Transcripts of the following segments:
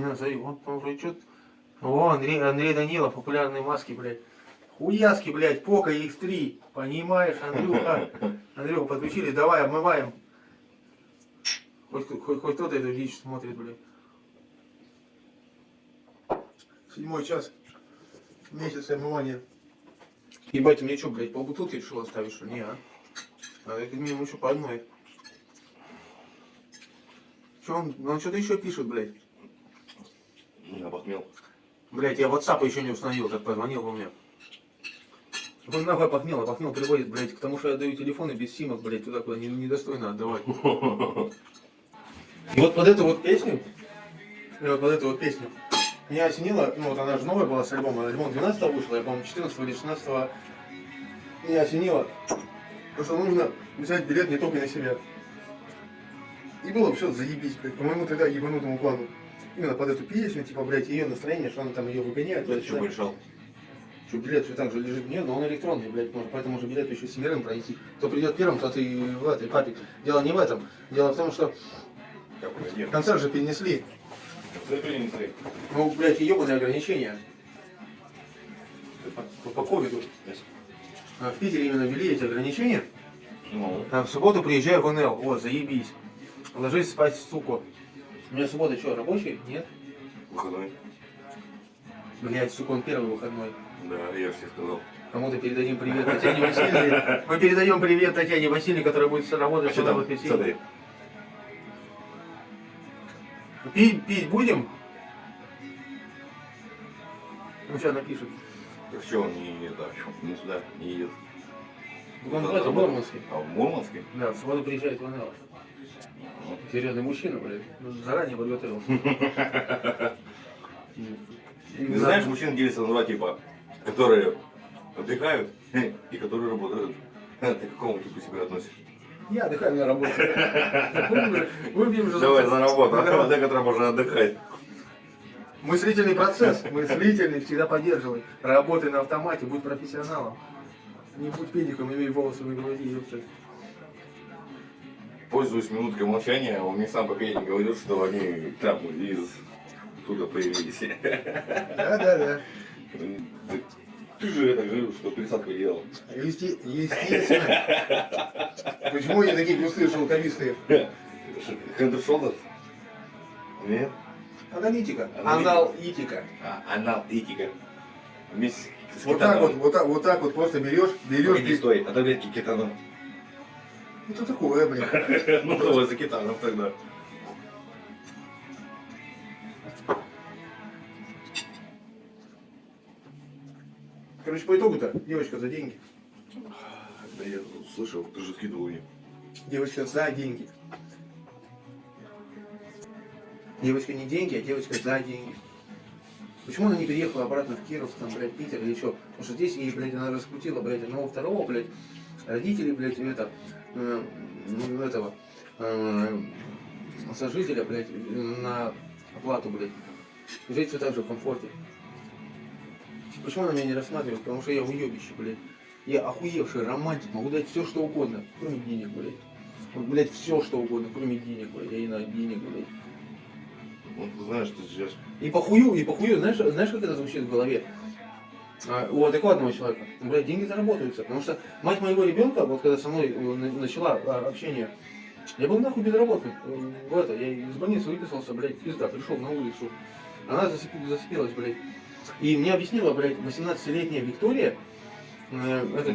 Не назови, он там уже что О, Андрей, Андрей Данилов, популярные маски, блядь. Хуяски, блядь, Пока X3. Понимаешь, Андрюха? Андрюха, подключились, давай, обмываем. Хоть, хоть, хоть кто-то эту дичь смотрит, блядь. Седьмой час. Месяц омывания. Ебать, мне что, блядь, полбутылки решил оставить, что ли? Не, а? Надо как минимум еще по одной. Че он, он что-то еще пишет, блядь. Я похмел. Блять, я WhatsApp еще не установил, как позвонил бы мне. Он нахуй похмел, а похмел приводит, блядь, к тому, что я даю телефоны без симок, блядь, туда, куда не- недостойно отдавать. И вот под эту вот песню, и вот под эту вот песню, меня осенило, ну вот она же новая была с альбома, альбом 12 вышел, я, по-моему, 14 или 16 меня осенило, потому что нужно взять билет не только на себя. И было все заебись, блядь, по моему тогда ебанутому плану. Именно под эту песню, типа, блядь, ее настроение, что она там ее выгоняет. Туда-сюда. что решал? Что билет все так же лежит. Нет, но он электронный, блядь, можно, поэтому же билет еще семерым пройти. Кто придет первым, тот и в этой папе. Дело не в этом. Дело в том, что концерт же перенесли. Ты принесли. Ну, блядь, ебаные ограничения. По, по ковиду. А в Питере именно ввели эти ограничения. Ну, А в субботу приезжаю в НЛ. Вот, заебись. Ложись спать, сука. У меня суббота что, рабочий? Нет? выходной. Блядь, сука, он первый выходной. Да, я же тебе сказал. Кому-то передадим привет Татьяне Васильевне. Мы передаем привет Татьяне Васильевне, которая будет работать А сюда в. Смотри. Пить, пить будем? Ну, сейчас напишет. Так что он не, это, не сюда, не едет? Он в Мурманске. А в Мурманске? Да, в субботу приезжает в НЛ. Серьезный мужчина, блядь. Ну, Заранее подготовился. Ты знаешь, мужчин делятся на два типа. Которые отдыхают и которые работают. Ты к какому типу себя относишь? Я отдыхаю на работе. Выпьем же. Давай за работу, а некоторым можно отдыхать. Мыслительный процесс. Мыслительный всегда поддерживай. Работай на автомате, будь профессионалом. Не будь педиком, имей волосы на груди, ёпта. Пользуясь минуткой молчания, он мне сам по пьяни говорил, что они там из туда появились. Да, да, да. Ты, же это говорил, что пересадку делал. Есте- Естественно. Почему они такие густые, шелковистые? Хендер Шолдер? Нет? Аналитика. Аналитика. Аналитика. А, аналитика. Вместе с Вот так вот, кетаном. вот так, вот так вот просто берешь, берешь. Погоди, стой, а таблетки кетаном. Это такое, блин. Ну давай за кетаном тогда. Короче, по итогу-то, девочка за деньги. Да я слышал, ты же скидывал мне. Девочка за деньги. Девочка не деньги, а девочка за деньги. Почему она не переехала обратно в Киров, там, блядь, Питер или что? Потому что здесь ей, блядь, она раскрутила, блядь, одного второго, блядь, родителей, блядь, это, э, ну, этого, э, сожителя, блядь, на оплату, блядь. Жить все так же в комфорте. Почему она меня не рассматривает? Потому что я уебище, блядь. Я охуевший романтик, могу дать все, что угодно, кроме денег, блядь. Вот, блядь, все, что угодно, кроме денег, блядь. Я не знаю, денег, блядь. Ну ты знаешь, ты сейчас... И похую, и похую, знаешь, знаешь, как это звучит в голове? У адекватного человека, блядь, деньги заработаются. Потому что мать моего ребенка, вот когда со мной э, на- начала а, общение, я был нахуй безработный. Э, В это, я из больницы выписался, блядь, пизда, пришел на улицу. Она засып- зацепилась, блядь. И мне объяснила, блядь, 18-летняя Виктория, э, это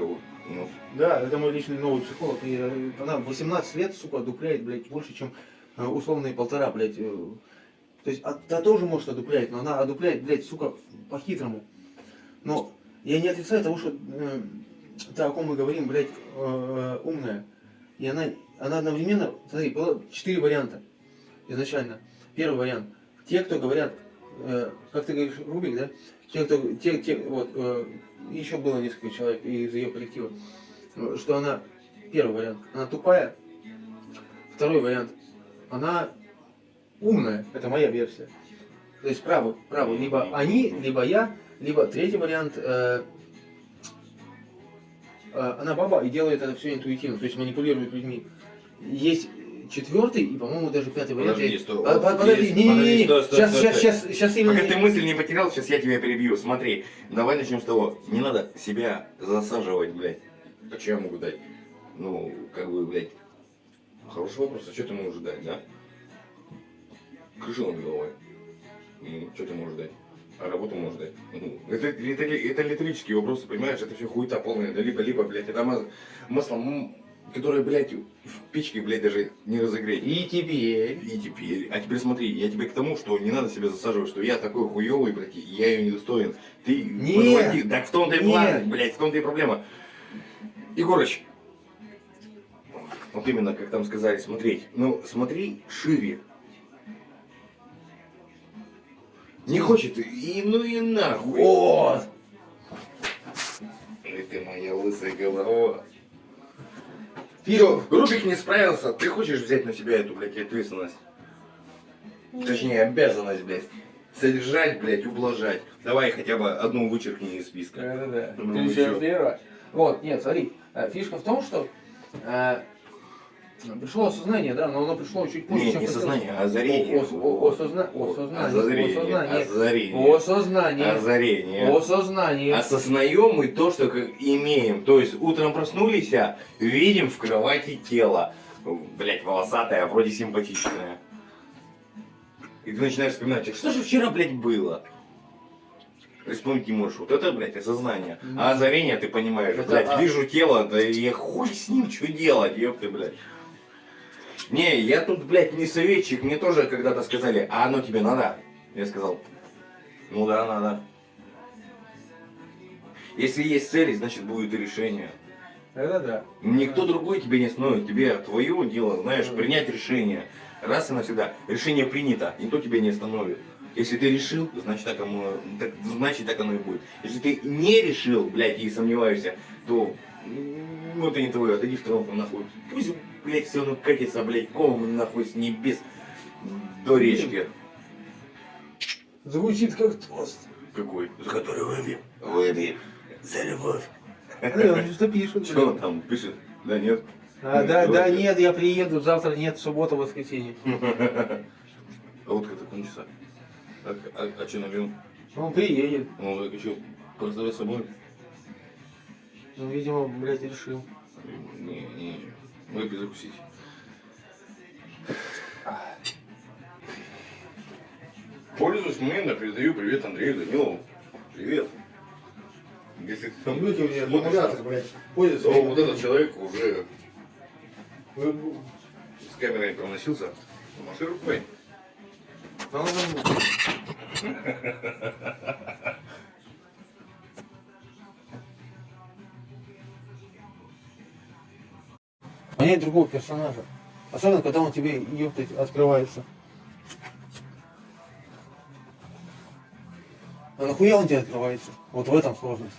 вот, ну, да, это мой личный новый психолог. И э, она в 18 лет, сука, одупляет, блядь, больше, чем условные полтора, блядь. То есть а- та тоже может одуплять, но она одупляет, блядь, сука, по-хитрому. Но я не отрицаю того, что э, та, о ком мы говорим, блядь, э, умная. И она, она одновременно, смотри, было четыре варианта изначально. Первый вариант. Те, кто говорят, э, как ты говоришь, Рубик, да? Те, кто, те, те, вот, э, еще было несколько человек из ее коллектива, э, что она, первый вариант, она тупая, второй вариант, она умная, это моя версия. То есть право, право, либо они, либо я, либо третий вариант, э, э, она баба и делает это все интуитивно, то есть манипулирует людьми. Есть четвертый и, по-моему, даже пятый вариант. Подожди, Я- стой. А, по- Подожди, не, не, не, Сейчас, сейчас, сейчас, сейчас именно. Пока ты мысль не потерял, сейчас я тебя перебью. Смотри, давай начнем с того. Не надо себя засаживать, блядь. А что я могу дать? Ну, как бы, блядь. Хороший вопрос, а что ты можешь дать, да? Крышу над головой. Ну, что ты можешь дать? А работу можешь дать? Ну, это, это, это риторические вопросы, понимаешь? Это все хуета полная. Да либо-либо, блядь, это масло, которое, блядь, в печке, блядь, даже не разогреть. И теперь. И теперь, а теперь смотри, я тебе к тому, что не надо себя засаживать, что я такой хуёвый, блядь, я ее недостоин. Ты Нет. подводи, так в том-то и план, блядь, в том-то и проблема. Егорыч, вот именно, как там сказали, смотреть. Ну, смотри шире. Не хочет, и ну и нахуй. Вот. Эй, ты моя лысая голова. Всё, Рубик не справился, ты хочешь взять на себя эту, блядь, ответственность? Точнее, обязанность, блядь. Содержать, блядь, ублажать. Давай хотя бы одну вычеркни из списка. Да-да-да. Ну, Ты вы еще. Вот, нет, смотри, э, фишка в том, что э, пришло осознание, да, но оно пришло чуть позже, Нет, не сознание, а озарение. Осознание, Озарение, осознание. озарение. Осознание. Осознаем мы то, что имеем. То есть утром проснулись, а видим в кровати тело. Блять, волосатое, а вроде симпатичное. И ты начинаешь вспоминать, что же вчера, блядь, было? Вспомнить не можешь. Вот это, блядь, осознание. А озарение, ты понимаешь, Это, блядь, а- вижу тело, да и хуй с ним, что делать, ёпты, блядь. Не, я тут, блядь, не советчик, мне тоже когда-то сказали, а оно тебе надо? Я сказал, ну да, надо. Если есть цели, значит будет и решение. Это да. Никто другой тебе не остановит. Тебе твое дело, знаешь, принять решение. Раз и навсегда. Решение принято, никто тебя не остановит. Если ты решил, значит так оно, так- значит так оно и будет. Если ты не решил, блядь, и сомневаешься, то ну это не твое, отойди в сторонку нахуй. Пусть, блядь, все оно катится, блядь, комом нахуй с небес до речки. Звучит как тост. Какой? За который выпьем. Выпьем. За любовь. Ну, он что пишет. Что он там пишет? Да нет? А, да, да, нет, я приеду, завтра нет, суббота, воскресенье. А вот как кончится. А, а, а что нальем? Он приедет. Ну, так что, поставить с собой? Ну, видимо, блядь, решил. Не, не, выпить закусить. Пользуясь моментом, передаю привет Андрею Данилову. Привет. Если ты там Люди у меня аккумулятор, блядь, ходят. то вот этот человек уже с камерой проносился. Маши рукой. Надо замутить. Понять другого персонажа. Особенно, когда он тебе, ёптать, открывается. А нахуя он тебе открывается? Вот в этом сложность.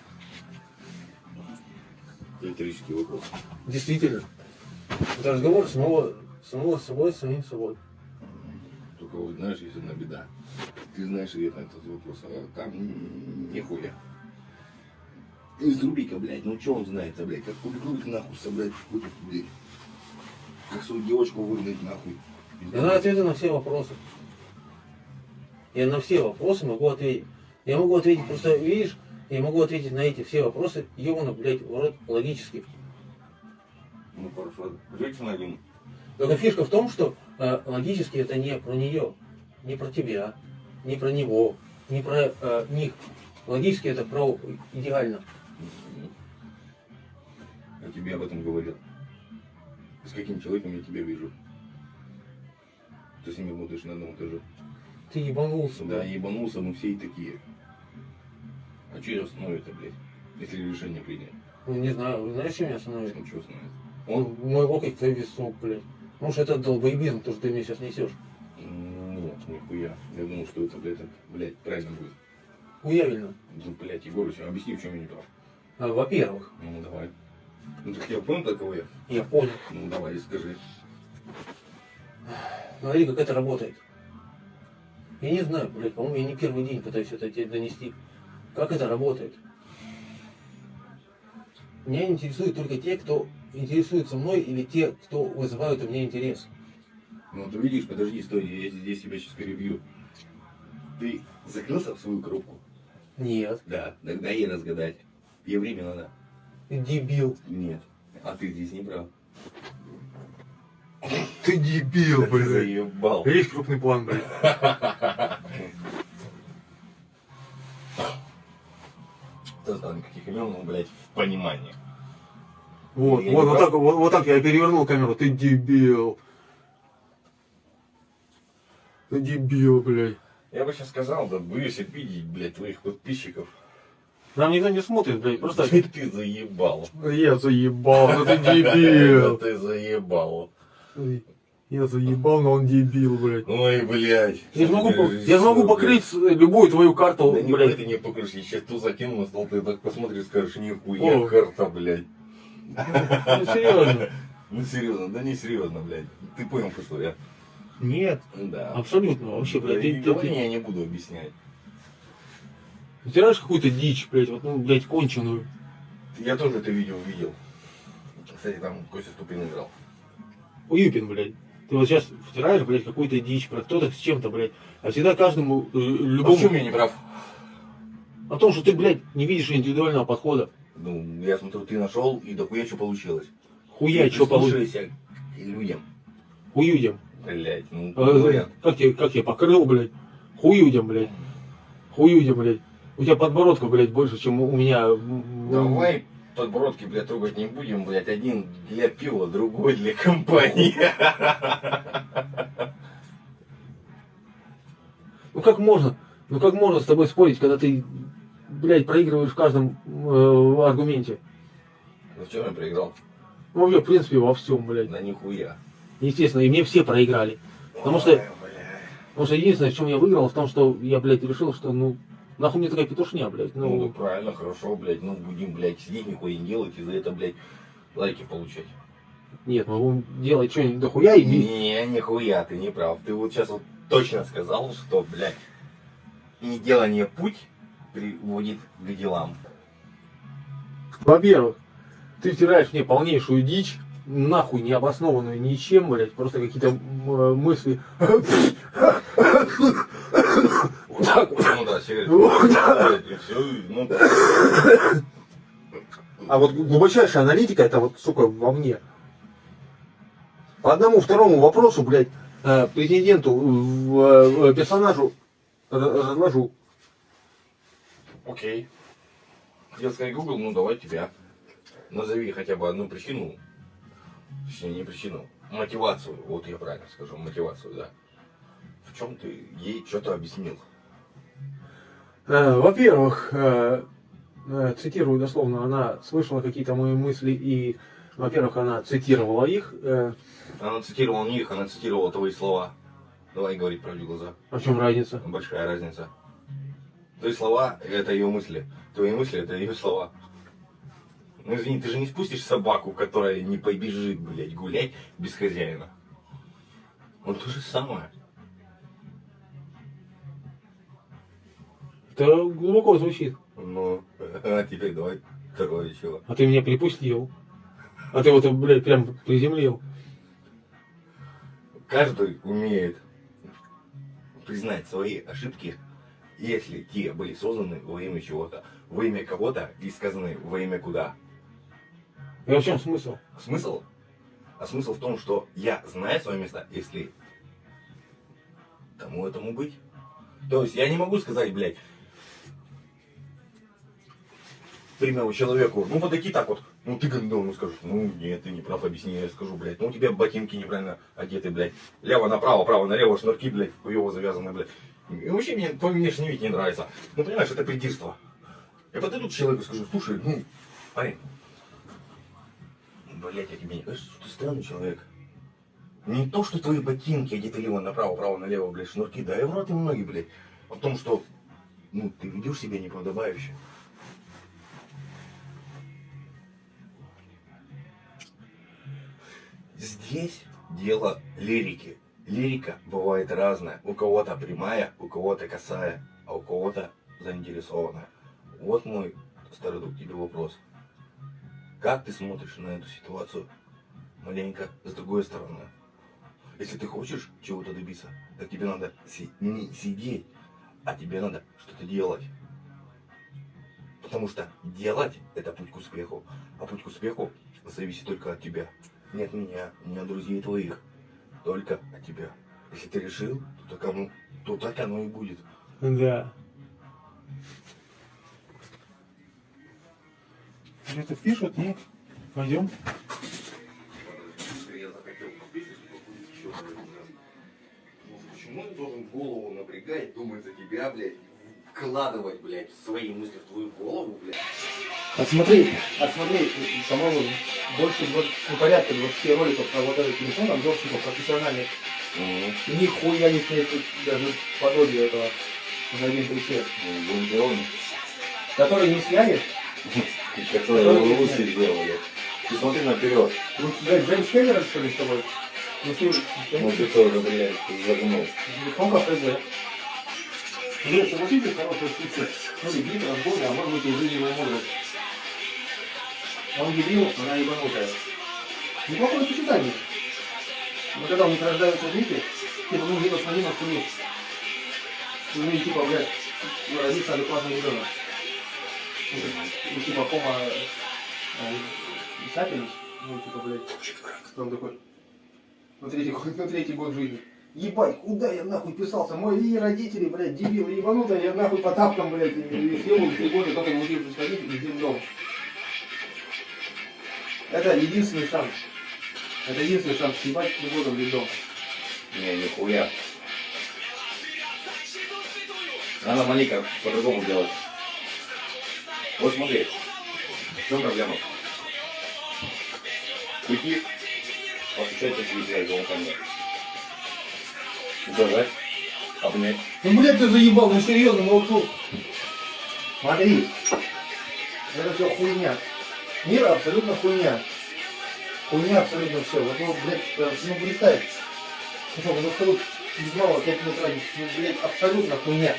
Риторический вопрос. Действительно. Это разговор самого, самого с собой, с самим собой. Только вот знаешь, есть одна беда. Ты знаешь ответ на этот вопрос, а там нихуя. Из Рубика, блядь, ну что он знает-то, блядь, как кулик нахуй собрать какой-то, блядь. Как свою девочку выгнать нахуй. Я знаю ответы на все вопросы. Я на все вопросы могу ответить. Я могу ответить, просто видишь, я могу ответить на эти все вопросы, ебано, блядь, в рот логически. Ну хорошо, женщина один. Только фишка в том, что э, логически это не про нее, не про тебя, не про него, не про э, них. Логически это про идеально. Я тебе об этом говорил. С каким человеком я тебя вижу? Ты с ним работаешь на одном этаже. Ты ебанулся, Да, ебанулся, мы все и такие. А что ее остановит-то, блядь? Если решение принять. Ну, не знаю, знаешь, что меня остановит? Ну что остановит? Он мой локоть твой висок, блядь. Может, это долбоебизм, то, что ты мне сейчас несешь. Нет, нихуя. Я думал, что это, блядь, это, блядь, правильно будет. Уявлено. Ну, блядь, Егорыч, объясни, в чем я не прав. А, Во-первых, Ну, давай. Ну, так я понял, такого я. я понял. Ну, давай, скажи. Смотри, как это работает. Я не знаю, блядь, по-моему, я не первый день пытаюсь это тебе донести. Как это работает? Меня интересуют только те, кто интересуется мной, или те, кто вызывают у меня интерес. Ну ты видишь, подожди, стой, я здесь тебя сейчас перебью. Ты закрылся в свою коробку? Нет. Да. Тогда ей разгадать. Ей время надо. Дебил. Нет. А ты здесь не прав. Ты дебил, Да ты заебал. Есть крупный план, блядь. Ты сказал никаких имен, ну, блядь, в понимании. Вот, Я вот, вот прав? так, вот, вот так я перевернул камеру. Ты дебил. Ты дебил, блядь. Я бы сейчас сказал, да боюсь обидеть, блядь, твоих подписчиков. Нам никто не смотрит, блядь. Просто Ты, ты заебал. я заебал, ну ты Да дебил. ты заебал. Я заебал, но он дебил, блядь. Ой, блядь. Я же могу, Что по- ты я же могу режиссер, покрыть с- любую твою карту, блядь. Да не, блядь. ты не покрышь, я сейчас ту закину на стол, ты так посмотришь, скажешь, нихуя О. карта, блядь. Ну серьезно. Ну серьезно, да не серьезно, блядь. Ты понял, что я? Нет, Да. абсолютно вообще, Да, блядь. и Ты, ты, я не буду объяснять. Втираешь какую-то дичь, блядь, вот, ну, блядь, конченую. Я тоже это видео видел. Кстати, там Костя Ступин играл. Уюпин, блядь. Ты вот сейчас втираешь, блядь, какую-то дичь про кто-то с чем-то, блядь. А всегда каждому, э, А в любому... чем я не прав? О том, что ты, блядь, не видишь индивидуального подхода. Ну, я смотрю, ты нашел, и дохуя что получилось. Хуя, что к людям. Хуюдем. Блять, ну, вариант. Как я, как я покрыл, блядь. Хуюдем, блядь. Хуюдем, блядь. У тебя подбородка, блядь, больше, чем у меня. Давай подбородки, блядь, трогать не будем, блядь. Один для пива, другой для компании. Ну как можно? Ну как можно с тобой спорить, когда ты, блядь, проигрываешь в каждом э, аргументе? Ну, в чем я проиграл? Ну, вообще, в принципе, во всем, блядь. Да нихуя. Естественно, и мне все проиграли. Потому что, Ой, блядь. потому что единственное, в чем я выиграл, в том, что я, блядь, решил, что, ну, нахуй мне такая петушня, блядь. Ну, Ну, правильно, хорошо, блядь. Ну, будем, блядь, сидеть, нихуя не делать, и за это, блядь, лайки получать. нет, мы будем делать что-нибудь дохуя и... Не, нихуя, ты не прав. Ты вот сейчас вот точно сказал, что, блядь, не делание путь приводит к делам. Во-первых, ты втираешь мне полнейшую дичь, нахуй не обоснованную ничем, блядь, просто какие-то э, мысли. Вот так вот. Ну да, сигарет. Вот. Блядь, и всё, и, ну. А вот глубочайшая аналитика, это вот, сука, во мне. По одному второму вопросу, блядь, э, претенденту, в, э, персонажу разложу. Окей. Сказать Google, ну давай тебя. Назови хотя бы одну причину. Точнее, не причину. Мотивацию. Вот я правильно скажу. Мотивацию, да. В чем ты ей что-то объяснил? Э, Во-первых, э, э, цитирую дословно, она слышала какие-то мои мысли и, во-первых, она цитировала их. Она цитировала не их, она цитировала твои слова. Давай говорить правде глаза. А в чем разница? Большая разница. Твои слова – это ее мысли. Твои мысли – это ее слова. Ну извини, ты же не спустишь собаку, которая не побежит, блядь, гулять без хозяина. Вот то же самое. Это глубоко звучит. Ну, а теперь давай второе чего. А ты меня припустил. А ты вот, блядь, прям приземлил. Каждый умеет признать свои ошибки, если те были созданы во имя чего-то, во имя кого-то и сказаны во имя куда. И в чем смысл? Смысл? А смысл в том, что я знаю свое место, если тому этому быть. То есть я не могу сказать, блядь, к примеру, человеку, ну подойти так вот, ну ты как ну скажешь, ну нет, ты не прав, объясни, я скажу, блядь, ну у тебя ботинки неправильно одеты, блядь, лево направо, право налево, шнурки, блядь, хуево завязаны, блядь. И вообще мне твой внешний вид не нравится. Ну понимаешь, это придирство. Я подойду к человеку и скажу, слушай, ну, парень, Блять, я тебе не кажется, что ты странный человек. Не то, что твои ботинки одеты лево направо, право налево, блядь, шнурки, да и в рот им ноги, блядь. В том, что, ну, ты ведешь себя неподобающе. Здесь дело лирики. Лирика бывает разная. У кого-то прямая, у кого-то косая, а у кого-то заинтересованная. Вот мой старый друг тебе вопрос. Как ты смотришь на эту ситуацию маленько с другой стороны? Если ты хочешь чего-то добиться, так тебе надо си- не сидеть, а тебе надо что-то делать. Потому что делать это путь к успеху. А путь к успеху зависит только от тебя. Не от меня, не от друзей твоих. Только от тебя. Если ты решил, то так оно, то так оно и будет. Да. Где-то пишут, ну, пойдем. Почему ты должен голову напрягать, думать за тебя, блядь, вкладывать, блядь, свои мысли в твою голову, блядь? Отсмотри, отсмотри, по-моему, больше 20, ну, порядка 20 роликов про вот этот телефон, обзорщиков профессиональных. И нихуя не тут даже подобие этого за один присед. Который не сняли, которые в Руси сделали. Ты смотри наперед. ну, блядь, Джеймс Кэмерон, что ли, с тобой? Ну, ты, Ну тоже, блядь, загнул. телефон как ХЗ. Блядь, согласитесь, хорошая птица. Ну, дебил, разбойный, а может быть и жизненная мудрость. Он дебил, она ебанутая. Неплохое сочетание. Но когда у них рождаются дети, типа, ну, минус на минус плюс. Ну, и типа, блядь, ну, родится адекватный ребенок. Ну, типа, кома э, ну, типа, блядь, он такой, на третий, год- на третий год жизни. Ебать, куда я нахуй писался? Мои родители, блядь, дебилы ебанутые, я нахуй по тапкам, блядь, и, в три года, только научился ходить и в дом. Это единственный шанс. Это единственный шанс съебать три года в дом. Не, нихуя. Надо маленько по-другому делать. Вот смотри, в чем проблема? Уйти, постучать по себе дверь звонками. Удержать, обнять. Ну, блядь, ты заебал, ну серьезно, молчу. Смотри, это все хуйня. Мир абсолютно хуйня. Хуйня абсолютно все. Вот, ну, блядь, э, ну, представь. Ну, ну, что без малого 5 минут тратить, ну, блядь, абсолютно хуйня.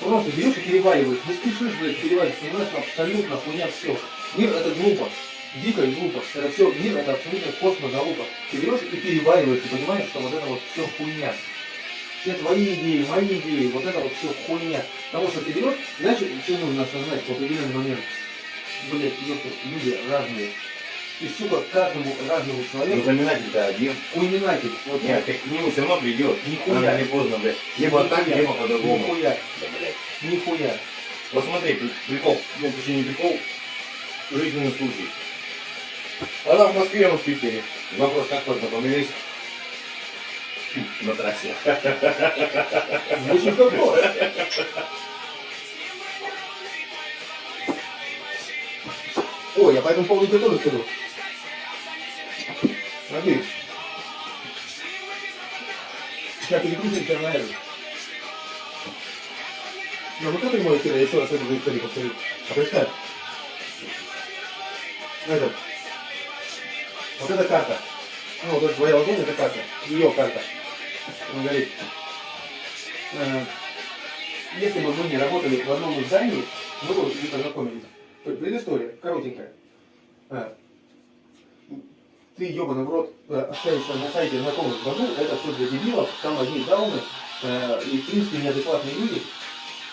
Просто берешь и перевариваешь. Не спешишь, блядь, переваривать, понимаешь, абсолютно хуйня все. Мир это глупо. Дико и глупо. Это все, мир это абсолютно космос залупа. Ты берешь и перевариваешь, ты понимаешь, что вот это вот все хуйня. Все твои идеи, мои идеи, вот это вот все хуйня. Потому что ты берешь, знаешь, что нужно осознать в определенный момент? Блять, люди разные. И, сука, каждому разному Ну, человеку знаменатель-то один. хуйнинатель. Вот Нет, ты к нему все равно придет. Нихуя. Рано или поздно, блядь. Либо так, Нихуя. либо по-другому. Нихуя, Да, блядь. нихуя. Вот смотри, при- прикол, ну, точнее не прикол, жизненный случай. Она в Москве, он в Питере. Вопрос, как познакомились? На трассе. Звучит как. Ой, я по этому поводу тебе тоже скажу. Смотри. Я переключил тебя на это. Ну, ну как прямой эфир, я еще раз эту историю повторю. А представь. Этот. Вот эта карта. Ну, вот эта твоя ладонь, это карта. Ее карта. Он говорит, э, если бы мы не работали в одном издании, мы бы не познакомились. Предыстория, коротенькая. Э, Ты, ебаный в рот, э, общаешься на сайте знакомых богу, это все для дебилов, там одни дауны, э, и, в принципе, неадекватные люди.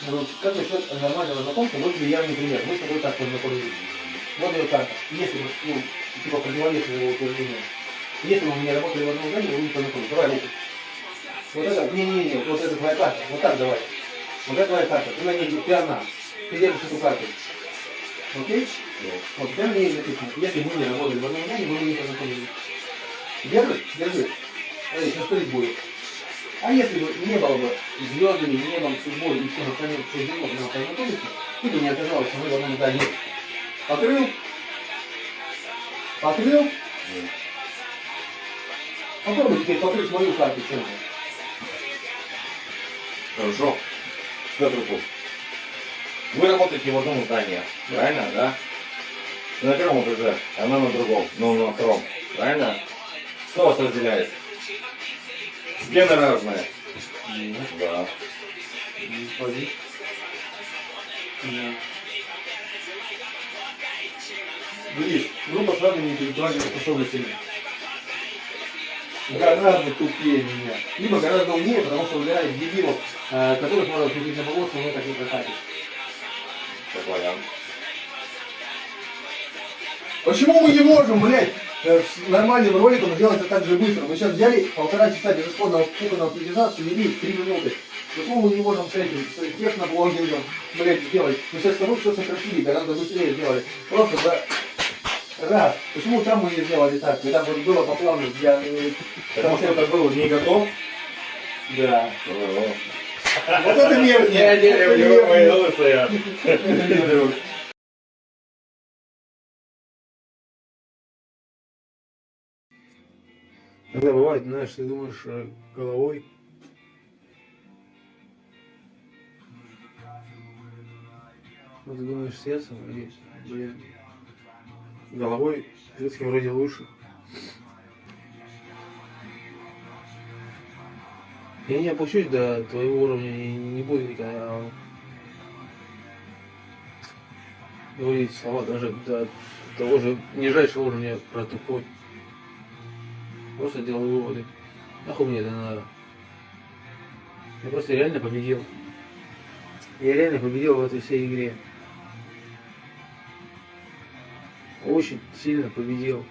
Ну, как насчет нормального знакомства, вот тебе явный пример. Мы с тобой так познакомились. Вот ее карта. Если бы, ну, типа, противовесом его утверждению. Если бы мы не работали в одном здании, бы не познакомились. Давай руку. Вот это, не-не-не, вот это твоя карта. Вот так давай. Вот это твоя карта. Ты на ней, ты одна. Ты держишь эту карту. Окей? Вот прямо на ней написано. Если мы не работали в одном здании, мы не познакомились. Держишь? Держи. Смотри, сейчас стоит будет. А если бы не было бы звездами, небом, судьбой и всем остальным суждено нам познакомиться, ты бы не оказалось, что мы в одном здании. Покрыл? Покрыл? Попробуй теперь покрыть мою карту чем-то. Хорошо. Петр Куш. Вы работаете в одном здании, правильно, да? Ты на первом этаже, она на другом, ну на втором, правильно? Что вас разделяет? Стены разные. Да. Ходи. Видишь, группа с разными интеллектуальными способностями. Гораздо тупее меня. Либо гораздо умнее, потому что выбирает дебилов, э, которых можно крутить на полосу, но так не прокатит. Как вариант. Почему мы не можем, блядь, э, с нормальным роликом сделать это так же быстро? Мы сейчас взяли полтора часа безысходного кухонного плетежа, свели три минуты. Почему мы не можем с этим, с техноблогингом, блядь, сделать? Мы сейчас с тобой все сократили, гораздо быстрее сделали. Просто за раз. Почему там мы не сделали так? Когда вот было по плану, я... э, Потому что это был не готов. Да. Вот это мерзкие. Это мерзкие. голоса. Иногда бывает, знаешь, ты думаешь э, головой. Ну, ты думаешь сердцем, и, блин, головой все-таки вроде лучше. Я не опущусь до твоего уровня и не буду никогда говорить слова даже до того же нижайшего уровня про тупой. Просто делаю выводы. Нахуй мне это надо? Я просто реально победил. Я реально победил в этой всей игре. Очень сильно победил.